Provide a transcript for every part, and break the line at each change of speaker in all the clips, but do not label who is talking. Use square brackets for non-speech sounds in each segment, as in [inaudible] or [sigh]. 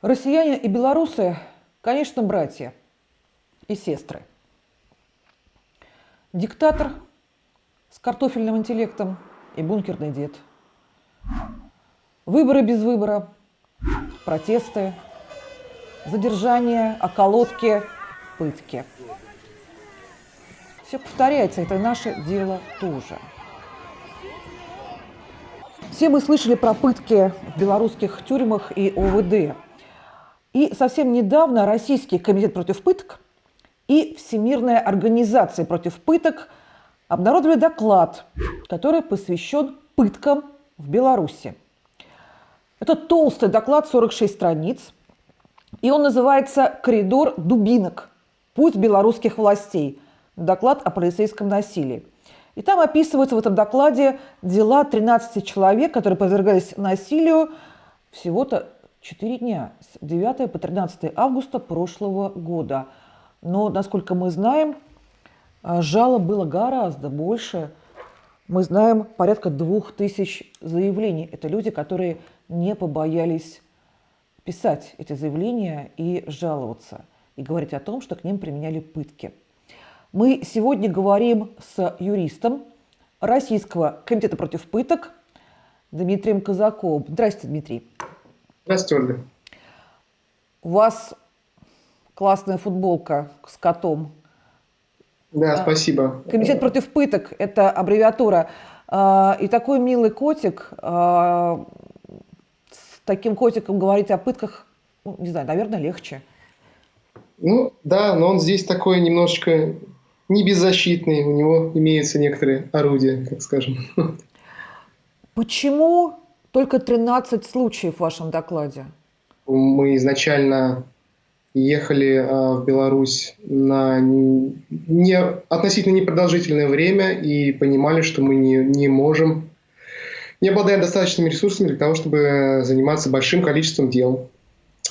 Россияне и белорусы, конечно, братья и сестры. Диктатор с картофельным интеллектом и бункерный дед. Выборы без выбора, протесты, задержания, околотки, пытки. Все повторяется, это наше дело тоже. Все мы слышали про пытки в белорусских тюрьмах и ОВД. И совсем недавно Российский комитет против пыток и Всемирная организация против пыток обнародовали доклад, который посвящен пыткам в Беларуси. Это толстый доклад, 46 страниц, и он называется «Коридор дубинок. Путь белорусских властей. Доклад о полицейском насилии». И там описываются в этом докладе дела 13 человек, которые подвергались насилию всего-то 4 дня, с 9 по 13 августа прошлого года. Но, насколько мы знаем, а, жалоб было гораздо больше. Мы знаем порядка двух тысяч заявлений. Это люди, которые не побоялись писать эти заявления и жаловаться, и говорить о том, что к ним применяли пытки. Мы сегодня говорим с юристом Российского комитета против пыток Дмитрием Казаковым. Здравствуйте, Дмитрий.
Здравствуйте, Ольга.
У вас классная футболка с котом.
Да, спасибо.
Комитет против пыток – это аббревиатура. А, и такой милый котик, а, с таким котиком говорить о пытках, ну, не знаю, наверное, легче.
Ну, да, но он здесь такой немножечко не беззащитный, у него имеются некоторые орудия, так скажем.
Почему только 13 случаев в вашем докладе?
Мы изначально ехали э, в Беларусь на не, относительно непродолжительное время и понимали, что мы не, не можем, не обладаем достаточными ресурсами для того, чтобы заниматься большим количеством дел.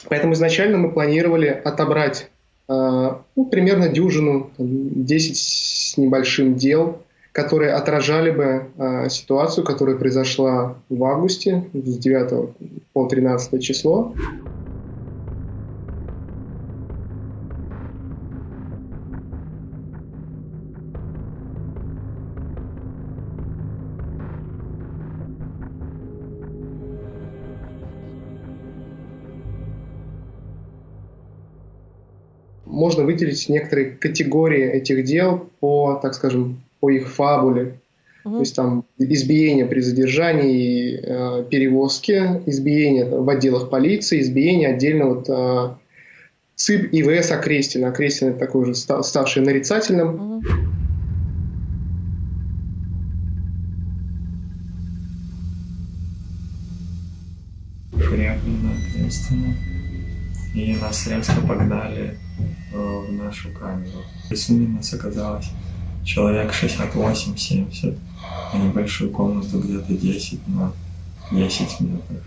Поэтому изначально мы планировали отобрать а, ну, примерно дюжину, 10 с небольшим дел, которые отражали бы э, ситуацию, которая произошла в августе с 9 по 13 число. можно выделить некоторые категории этих дел по, так скажем, по их фабуле. Угу. То есть там избиение при задержании, э, перевозке, избиение в отделах полиции, избиение отдельно вот э, ЦИП и ВС Окрестина. Окрестин это такой уже ставший нарицательным. Угу.
Приехали на Окрестина и нас резко погнали Э, в нашу камеру. Рисунок нас оказалось человек 68-70, а небольшую комнату где-то 10 на 10 метров.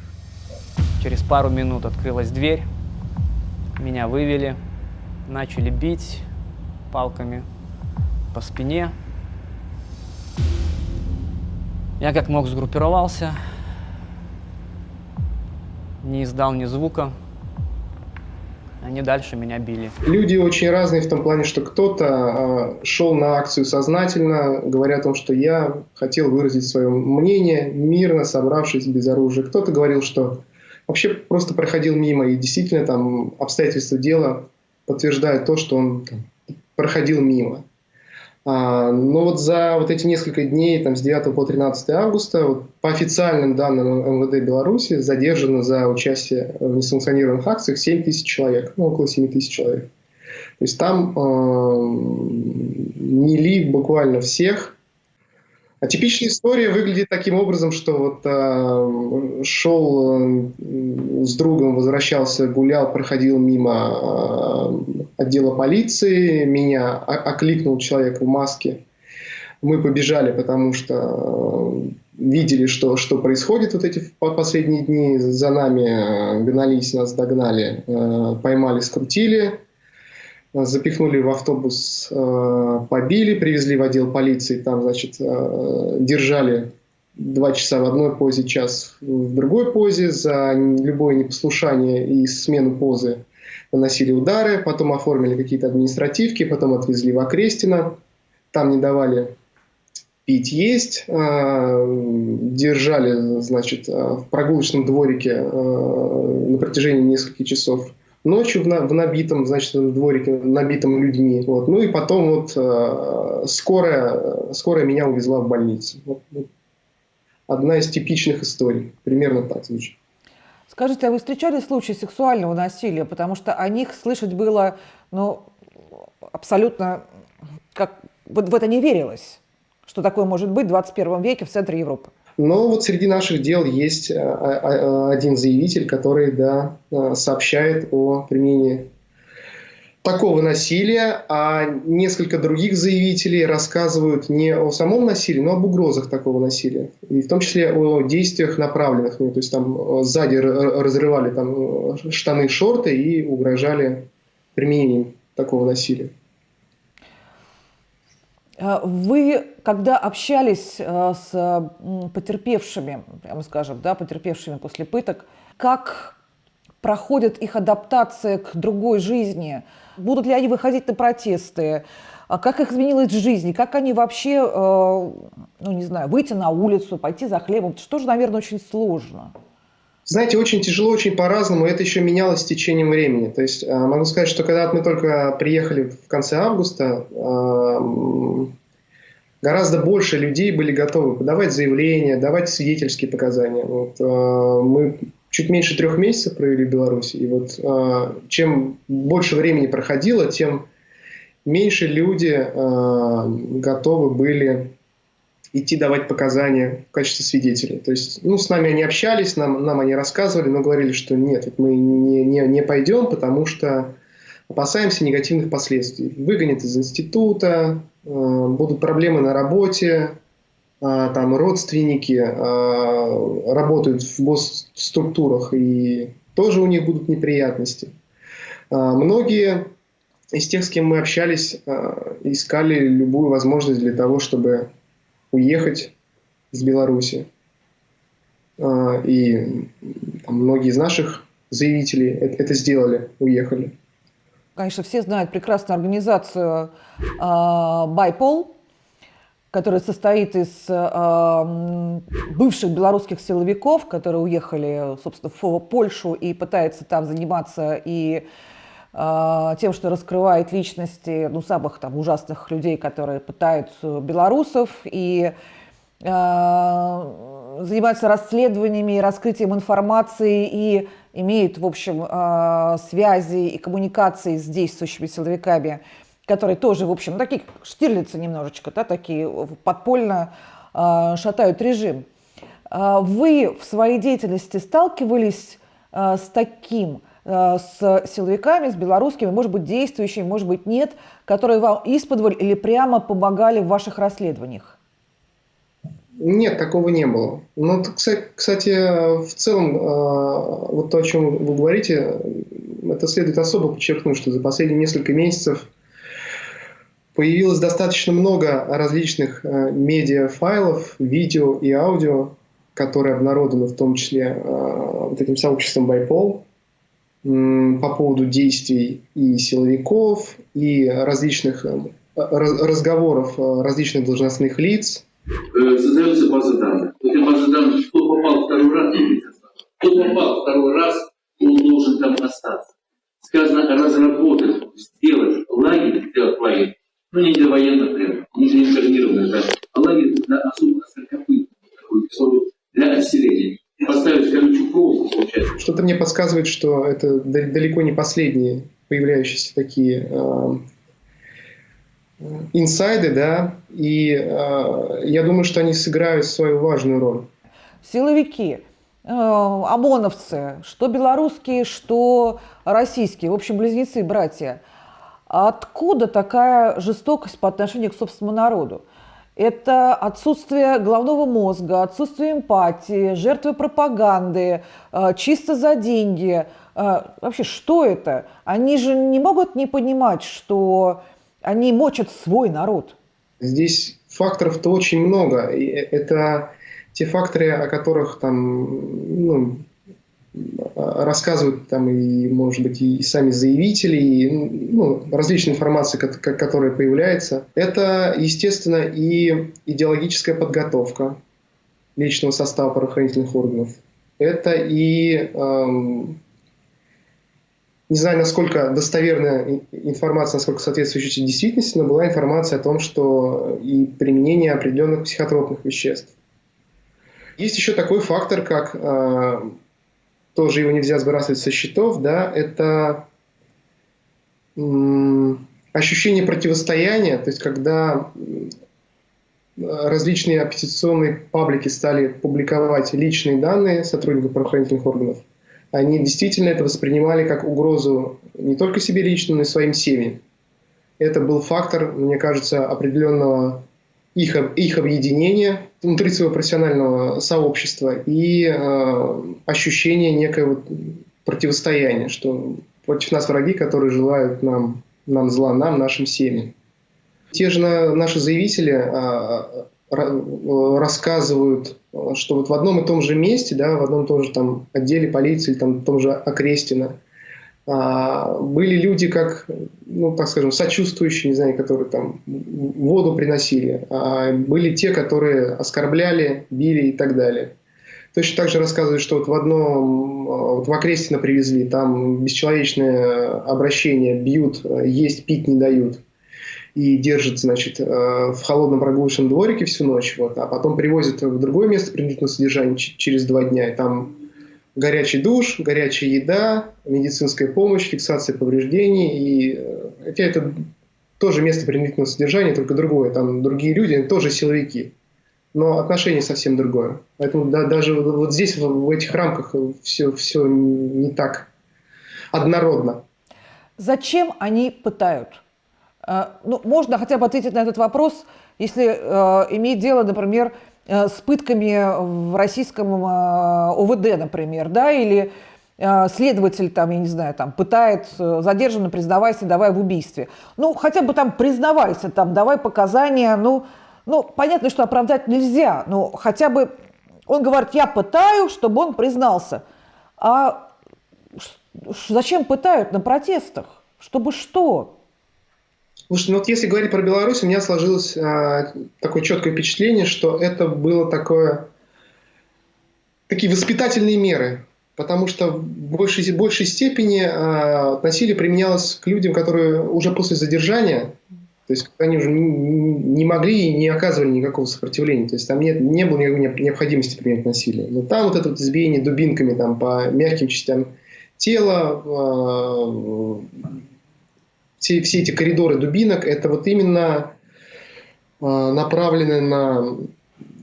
Через пару минут открылась дверь, меня вывели, начали бить палками по спине. Я как мог сгруппировался, не издал ни звука, они дальше меня били.
Люди очень разные в том плане, что кто-то э, шел на акцию сознательно, говоря о том, что я хотел выразить свое мнение, мирно собравшись без оружия. Кто-то говорил, что вообще просто проходил мимо, и действительно там обстоятельства дела подтверждают то, что он там, проходил мимо. А, но вот за вот эти несколько дней, там, с 9 по 13 августа, вот, по официальным данным МВД Беларуси, задержано за участие в несанкционированных акциях 7 тысяч человек, ну, около 7 тысяч человек. То есть там э, мели буквально всех, а типичная история выглядит таким образом, что вот э, шел э, с другом, возвращался, гулял, проходил мимо э, отдела полиции, меня окликнул человек в маске. Мы побежали, потому что э, видели, что, что происходит вот эти последние дни. За нами гнались, нас догнали, э, поймали, скрутили запихнули в автобус, э, побили, привезли в отдел полиции, там, значит, э, держали два часа в одной позе, час в другой позе, за любое непослушание и смену позы наносили удары, потом оформили какие-то административки, потом отвезли в Окрестино, там не давали пить, есть, держали, значит, в прогулочном дворике на протяжении нескольких часов ночью в, на, в набитом, значит, дворике, набитом людьми. Вот. Ну и потом вот скорая, скорая меня увезла в больницу. Вот, вот. Одна из типичных историй. Примерно так звучит.
Скажите, а вы встречали случаи сексуального насилия? Потому что о них слышать было, ну, абсолютно, как вот в это не верилось, что такое может быть в 21 веке в центре Европы.
Но вот среди наших дел есть а, а, один заявитель, который да, сообщает о применении такого насилия, а несколько других заявителей рассказывают не о самом насилии, но об угрозах такого насилия. И в том числе о действиях направленных. Ну, то есть там сзади разрывали там, штаны, шорты и угрожали применением такого насилия.
А вы, когда общались э, с потерпевшими, прямо скажем, да, потерпевшими после пыток, как проходит их адаптация к другой жизни? Будут ли они выходить на протесты? А как их изменилась жизнь? Как они вообще, э, ну не знаю, выйти на улицу, пойти за хлебом? Это тоже, наверное, очень сложно.
Знаете, очень тяжело, очень по-разному. Это еще менялось с течением времени. То есть э, могу сказать, что когда мы только приехали в конце августа, э, гораздо больше людей были готовы подавать заявления, давать свидетельские показания. Вот, мы чуть меньше трех месяцев провели в Беларуси. И вот э, чем больше времени проходило, тем меньше люди э, готовы были идти давать показания в качестве свидетелей. То есть, ну, с нами они общались, нам, нам они рассказывали, но говорили, что нет, мы не, не, не пойдем, потому что опасаемся негативных последствий. Выгонят из института, э, будут проблемы на работе, а, там родственники а, работают в госструктурах, и тоже у них будут неприятности. А, многие из тех, с кем мы общались, искали любую возможность для того, чтобы уехать из Беларуси. И там, многие из наших заявителей это сделали, уехали.
Конечно, все знают прекрасную организацию «Байпол», который состоит из э, бывших белорусских силовиков, которые уехали, собственно, в Польшу и пытаются там заниматься и тем, что раскрывает личности ну, самых там, ужасных людей, которые пытают белорусов, и э, занимаются расследованиями и раскрытием информации, и имеют, в общем, э, связи и коммуникации с действующими силовиками которые тоже, в общем, такие штирлицы немножечко, да, такие подпольно э, шатают режим. Вы в своей деятельности сталкивались с таким, с силовиками, с белорусскими, может быть, действующими, может быть, нет, которые вам исподволь или прямо помогали в ваших расследованиях?
Нет, такого не было. Но, ну, кстати, в целом, вот то, о чем вы говорите, это следует особо подчеркнуть, что за последние несколько месяцев – Появилось достаточно много различных э, медиафайлов, видео и аудио, которые обнародованы в том числе э, вот этим сообществом Байпол по поводу действий и силовиков, и различных э, разговоров различных должностных лиц.
Создается база данных. Эта база данных, кто попал второй раз, кто попал второй раз, он должен там остаться. Сказано разработать, сделать лагерь, сделать лагерь ну не для военных прям, не для интернированных, да, а лагерь для особо сорокопытных, для отселения. Поставить колючую проволоку, получается.
Что-то мне подсказывает, что это далеко не последние появляющиеся такие э, инсайды, да, и э, я думаю, что они сыграют свою важную роль.
Силовики, э, ОМОНовцы, что белорусские, что российские, в общем, близнецы, братья – откуда такая жестокость по отношению к собственному народу? Это отсутствие головного мозга, отсутствие эмпатии, жертвы пропаганды, э, чисто за деньги. Э, вообще, что это? Они же не могут не понимать, что они мочат свой народ.
Здесь факторов-то очень много. И это те факторы, о которых там ну, рассказывают там и, может быть, и сами заявители, и ну, различная информация, которая появляется. Это, естественно, и идеологическая подготовка личного состава правоохранительных органов. Это и эм, не знаю, насколько достоверная информация, насколько соответствующая действительности, но была информация о том, что и применение определенных психотропных веществ. Есть еще такой фактор, как э, тоже его нельзя сбрасывать со счетов, да, это ощущение противостояния, то есть когда различные оппозиционные паблики стали публиковать личные данные сотрудников правоохранительных органов, они действительно это воспринимали как угрозу не только себе лично, но и своим семьям. Это был фактор, мне кажется, определенного их, их объединения внутри своего профессионального сообщества и э, ощущение некоего противостояния, что против нас враги, которые желают нам, нам зла, нам, нашим семьям. Те же наши заявители э, рассказывают, что вот в одном и том же месте, да, в одном и том же там отделе полиции, там, в том же Окрестино, а, были люди, как, ну, так скажем, сочувствующие, не знаю, которые там воду приносили, а были те, которые оскорбляли, били и так далее. Точно так же рассказывают, что вот в одном, вот в Окрестино привезли, там бесчеловечное обращение, бьют, есть, пить не дают и держит, значит, в холодном прогулочном дворике всю ночь, вот, а потом привозят в другое место принудительного содержания через два дня, и там горячий душ, горячая еда, медицинская помощь, фиксация повреждений, и э, хотя это тоже место принудительного содержания, только другое, там другие люди, они тоже силовики, но отношение совсем другое. Поэтому да, даже вот здесь, в, этих рамках, все, все не так однородно.
Зачем они пытают? А, ну, можно хотя бы ответить на этот вопрос, если э, иметь дело, например, э, с пытками в российском э, ОВД, например, да, или э, следователь, там, я не знаю, там, пытает э, задержанного, признавайся, давай в убийстве. Ну, хотя бы там признавайся, там, давай показания, ну, ну, понятно, что оправдать нельзя, но хотя бы он говорит, я пытаю, чтобы он признался. А зачем пытают на протестах? Чтобы что?
Слушайте, ну вот если говорить про Беларусь, у меня сложилось а, такое четкое впечатление, что это было такое, такие воспитательные меры, потому что в большей, большей степени а, насилие применялось к людям, которые уже после задержания, то есть они уже не, не могли и не оказывали никакого сопротивления, то есть там нет, не было никакой необходимости применять насилие. Но там вот это вот избиение дубинками там, по мягким частям тела, а, все, все эти коридоры дубинок, это вот именно э, направлены на,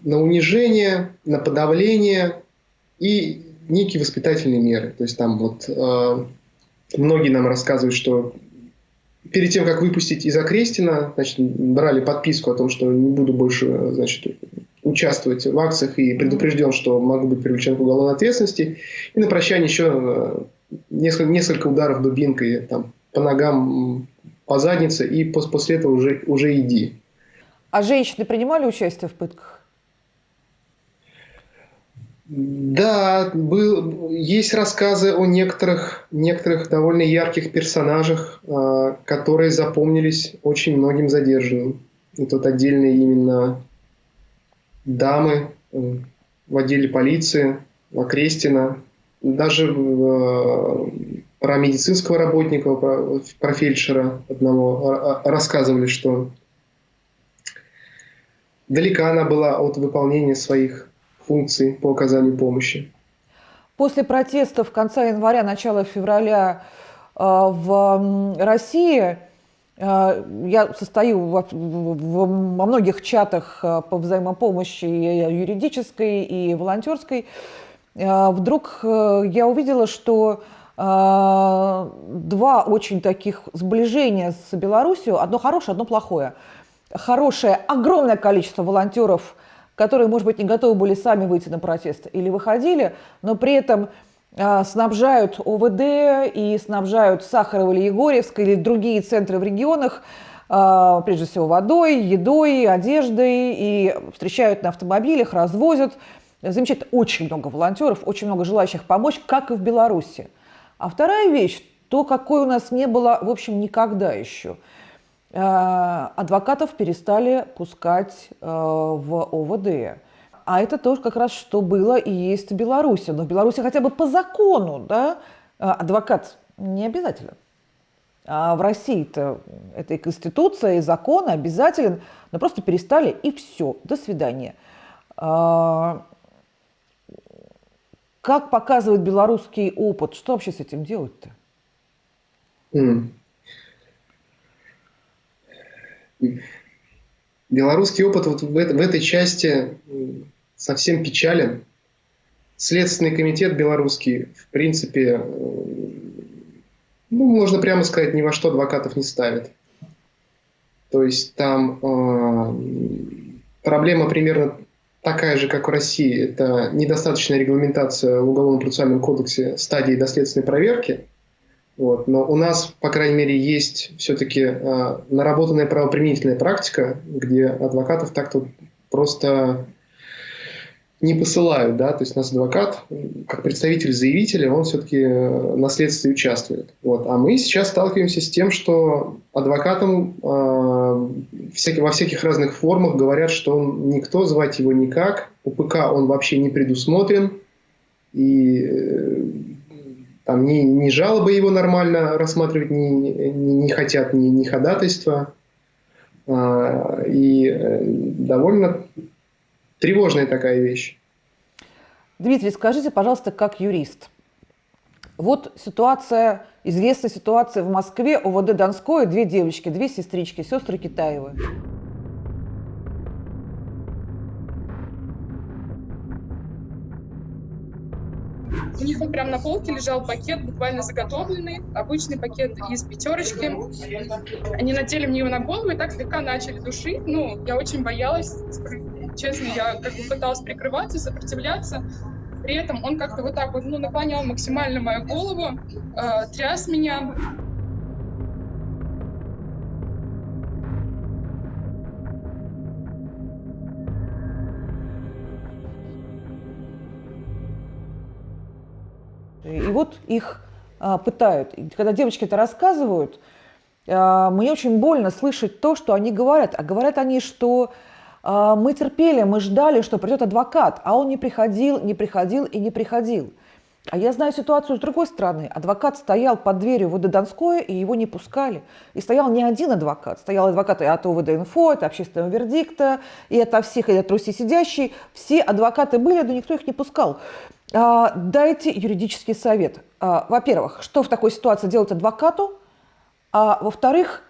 на унижение, на подавление и некие воспитательные меры. То есть там вот э, многие нам рассказывают, что перед тем, как выпустить из Окрестина, значит, брали подписку о том, что не буду больше значит, участвовать в акциях и предупрежден, что могу быть привлечен к уголовной ответственности. И на прощание еще несколько, несколько ударов дубинкой там, по ногам, по заднице, и после этого уже, уже иди.
А женщины принимали участие в пытках?
Да, был, есть рассказы о некоторых, некоторых довольно ярких персонажах, э, которые запомнились очень многим задержанным. И тут отдельные именно дамы э, в отделе полиции, Окрестина, даже э, про медицинского работника, про, про фельдшера одного рассказывали, что далека она была от выполнения своих функций по оказанию помощи.
После протестов конца января, начала февраля э, в России э, я состою во, многих чатах э, по взаимопомощи и юридической, и волонтерской. Вдруг я увидела, что а, два очень таких сближения с Беларусью, одно хорошее, одно плохое. Хорошее, огромное количество волонтеров, которые, может быть, не готовы были сами выйти на протест или выходили, но при этом а, снабжают ОВД и снабжают Сахарова или Егорьевской или другие центры в регионах а, прежде всего водой, едой, одеждой, и встречают на автомобилях, развозят. Замечательно, очень много волонтеров, очень много желающих помочь, как и в Беларуси. А вторая вещь, то, какой у нас не было, в общем, никогда еще. А, адвокатов перестали пускать а, в ОВД. А это тоже как раз что было и есть в Беларуси. Но в Беларуси хотя бы по закону да, адвокат не обязательно. А в России-то это и конституция, и закон обязателен, но просто перестали, и все, до свидания. Как показывает белорусский опыт, что вообще с этим делать-то?
Белорусский опыт вот в, в этой части совсем печален. Следственный комитет белорусский, в принципе, ну, можно прямо сказать, ни во что адвокатов не ставит. То есть там э, проблема примерно такая же, как в России. Это недостаточная регламентация в Уголовном процессуальном кодексе стадии доследственной проверки. Вот. Но у нас, по крайней мере, есть все-таки э, наработанная правоприменительная практика, где адвокатов так-то просто не посылают, да, то есть у нас адвокат, как представитель заявителя, он все-таки э, на следствии участвует. Вот. А мы сейчас сталкиваемся с тем, что адвокатам э, всякие, во всяких разных формах говорят, что он никто, звать его никак, УПК он вообще не предусмотрен, и э, там ни, ни жалобы его нормально рассматривать не, не, не хотят, ни, ни ходатайства. Э, и довольно Тревожная такая вещь.
Дмитрий, скажите, пожалуйста, как юрист. Вот ситуация, известная ситуация в Москве, ОВД Донское, две девочки, две сестрички, сестры Китаевы.
У них вот прям на полке лежал пакет, буквально заготовленный, обычный пакет из пятерочки. Они надели мне его на голову и так слегка начали душить. Ну, я очень боялась, честно, я как бы пыталась прикрываться, сопротивляться. При этом он как-то вот так вот, ну, наклонял максимально мою голову, э, тряс меня.
И вот их а, пытают. И когда девочки это рассказывают, а, мне очень больно слышать то, что они говорят. А говорят они, что мы терпели, мы ждали, что придет адвокат, а он не приходил, не приходил и не приходил. А я знаю ситуацию с другой стороны. Адвокат стоял под дверью ВД Донское, и его не пускали. И стоял не один адвокат. Стоял адвокат от ОВД «Инфо», от общественного вердикта, и от всех, и от Руси сидящие. Все адвокаты были, но никто их не пускал. А, дайте юридический совет. А, во-первых, что в такой ситуации делать адвокату? А во-вторых,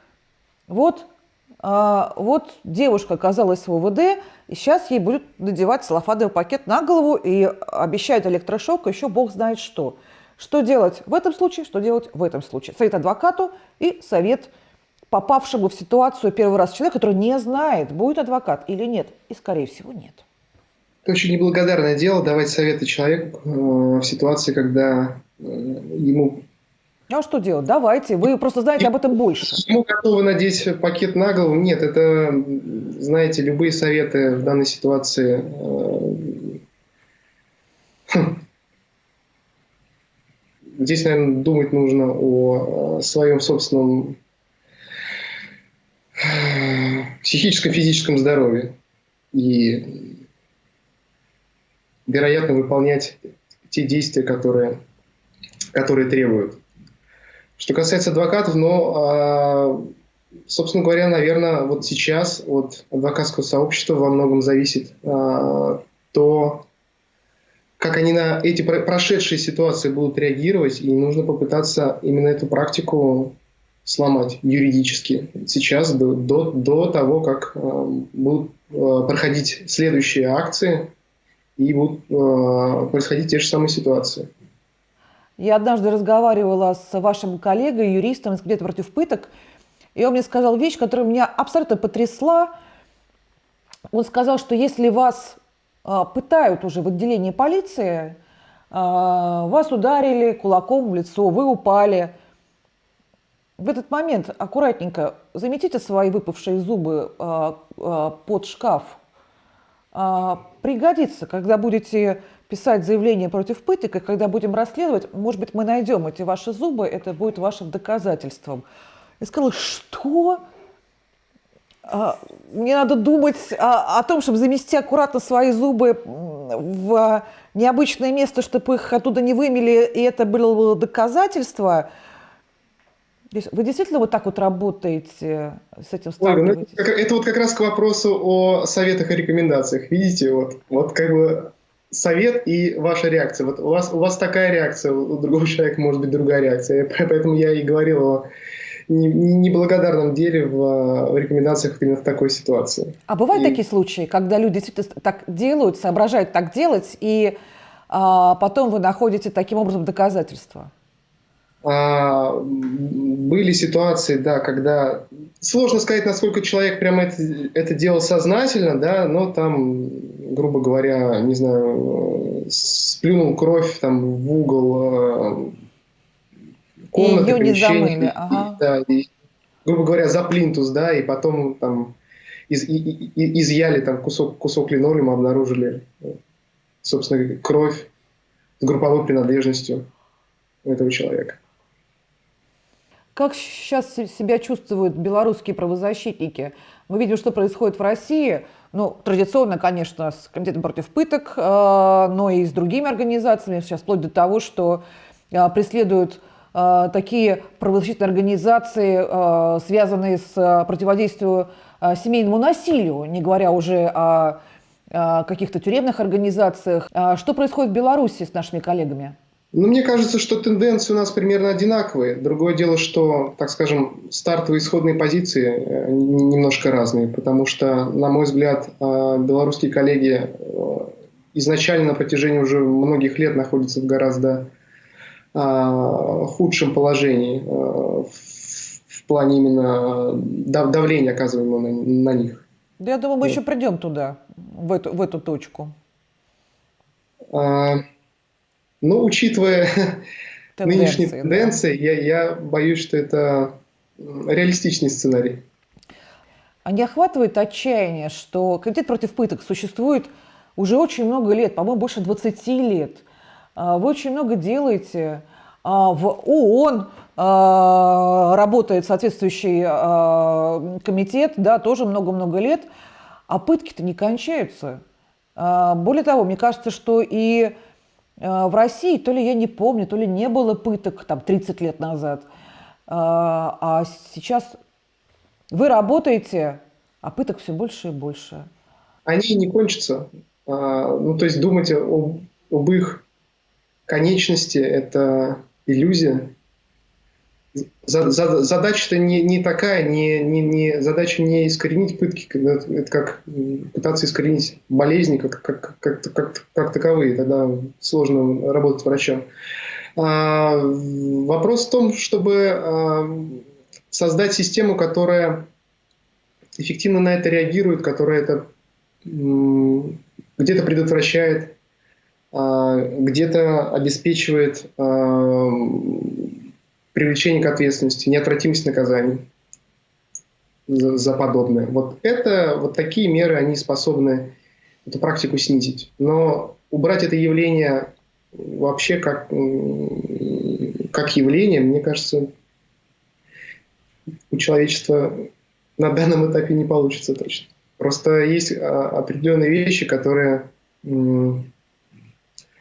вот, а, вот девушка оказалась в ОВД, и сейчас ей будут надевать салафадовый пакет на голову и обещают электрошок, еще бог знает что. Что делать в этом случае, что делать в этом случае? Совет адвокату и совет попавшему в ситуацию первый раз человека, который не знает, будет адвокат или нет. И, скорее всего, нет.
Это очень неблагодарное дело давать советы человеку э, в ситуации, когда э, ему...
А что делать? Давайте. Вы просто знаете об этом больше.
Ему готовы надеть пакет на голову? Нет, это, знаете, любые советы в данной ситуации... Э, здесь, наверное, думать нужно о своем собственном психическом, физическом здоровье. И вероятно, выполнять те действия, которые, которые требуют. Что касается адвокатов, ну, а, собственно говоря, наверное, вот сейчас от адвокатского сообщества во многом зависит а, то, как они на эти прошедшие ситуации будут реагировать, и нужно попытаться именно эту практику сломать юридически сейчас, до, до, до того, как э, будут э, проходить следующие акции, и будут э, происходить те же самые ситуации.
Я однажды разговаривала с вашим коллегой, юристом из где-то против пыток, и он мне сказал вещь, которая меня абсолютно потрясла. Он сказал, что если вас э, пытают уже в отделении полиции, э, вас ударили кулаком в лицо, вы упали, в этот момент аккуратненько заметите свои выпавшие зубы э, под шкаф. Э, пригодится, когда будете писать заявление против пыток, и когда будем расследовать, может быть, мы найдем эти ваши зубы, это будет вашим доказательством. Я сказала, что? А, мне надо думать о, о том, чтобы замести аккуратно свои зубы в необычное место, чтобы их оттуда не вымели, и это было доказательство. Вы действительно вот так вот работаете с этим
ну, это, это вот как раз к вопросу о советах и рекомендациях. Видите, вот, вот как бы совет и ваша реакция. Вот у вас, у вас такая реакция, у другого человека может быть другая реакция. [laughs] Поэтому я и говорил о неблагодарном деле в, в рекомендациях именно в такой ситуации.
А бывают и... такие случаи, когда люди действительно так делают, соображают так делать, и а, потом вы находите таким образом доказательства?
А, были ситуации, да, когда сложно сказать, насколько человек прямо это, это делал сознательно, да, но там, грубо говоря, не знаю, сплюнул кровь там в угол
комнаты, и ее не замыли. Ага.
Да, и, грубо говоря, за плинтус, да, и потом там из, и, и, изъяли там кусок, кусок линолеума, обнаружили, собственно, кровь с групповой принадлежностью этого человека.
Как сейчас себя чувствуют белорусские правозащитники? Мы видим, что происходит в России. Ну, традиционно, конечно, с Комитетом против пыток, э, но и с другими организациями, сейчас вплоть до того, что э, преследуют Э, такие правозащитные организации, связанные с противодействием семейному насилию, не говоря уже о каких-то тюремных организациях. Что происходит в Беларуси с нашими коллегами?
Ну, мне кажется, что тенденции у нас примерно одинаковые. Другое дело, что, так скажем, стартовые исходные позиции немножко разные, потому что, на мой взгляд, белорусские коллеги изначально на протяжении уже многих лет находятся в гораздо худшем положении в плане именно давления, оказываемого на, них.
Да, я думаю, мы еще придем туда, в эту, в эту точку.
А, ну, учитывая тенденции, нынешние тенденции, да. я, я боюсь, что это реалистичный сценарий.
А не охватывает отчаяние, что комитет против пыток существует уже очень много лет, по-моему, больше 20 лет. А, вы очень много делаете. А, в ООН а, работает соответствующий комитет, да, тоже много-много лет, а пытки-то не кончаются. Более того, мне кажется, что и в России, то ли я не помню, то ли не было пыток там 30 лет назад, а сейчас вы работаете, а пыток все больше и больше.
Они не кончатся. Ну, то есть думать об, об их конечности – это иллюзия. Задача-то не, не такая, не, не, не, задача не искоренить пытки, это как пытаться искоренить болезни как, как, как, как, как таковые, тогда сложно работать врачом. А, вопрос в том, чтобы а, создать систему, которая эффективно на это реагирует, которая это где-то предотвращает, а, где-то обеспечивает а, привлечение к ответственности, неотвратимость наказаний за, за подобное. Вот это, вот такие меры, они способны эту практику снизить. Но убрать это явление вообще как, как явление, мне кажется, у человечества на данном этапе не получится точно. Просто есть а, определенные вещи, которые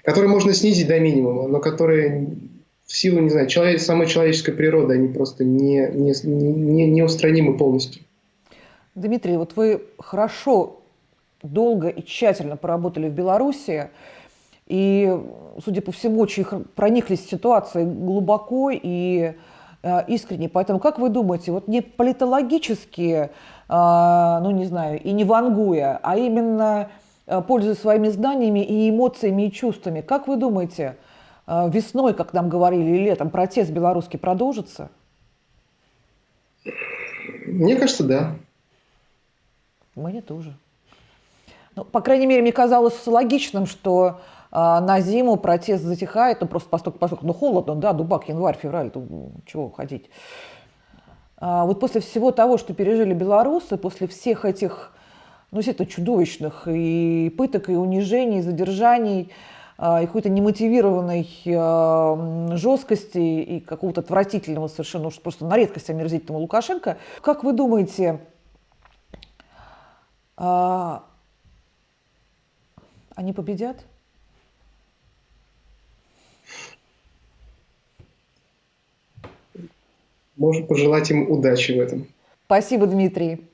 которые можно снизить до минимума, но которые в силу, не знаю, человек, самой человеческой природы, они просто не, не, не, не устранимы полностью.
Дмитрий, вот вы хорошо, долго и тщательно поработали в Беларуси, и, судя по всему, очень прониклись в ситуации глубоко и э, искренне. Поэтому, как вы думаете, вот не политологически, э, ну не знаю, и не вангуя, а именно Э, пользуясь своими знаниями и эмоциями и чувствами. Как вы думаете, весной, как нам говорили, или летом протест белорусский продолжится?
Мне кажется, да.
Мне тоже. Ну, по крайней мере, мне казалось логичным, что э, на зиму протест затихает, ну просто поскольку, поскольку ну, холодно, да, дубак, январь, февраль, то, чего ходить. А, вот после всего того, что пережили белорусы, после всех этих, ну, это чудовищных и пыток, и унижений, и задержаний, а, и какой-то немотивированной а, жесткости и какого-то отвратительного совершенно уж просто на редкость омерзительного Лукашенко. Как вы думаете, а, они победят?
Можно пожелать им удачи в этом.
Спасибо, Дмитрий.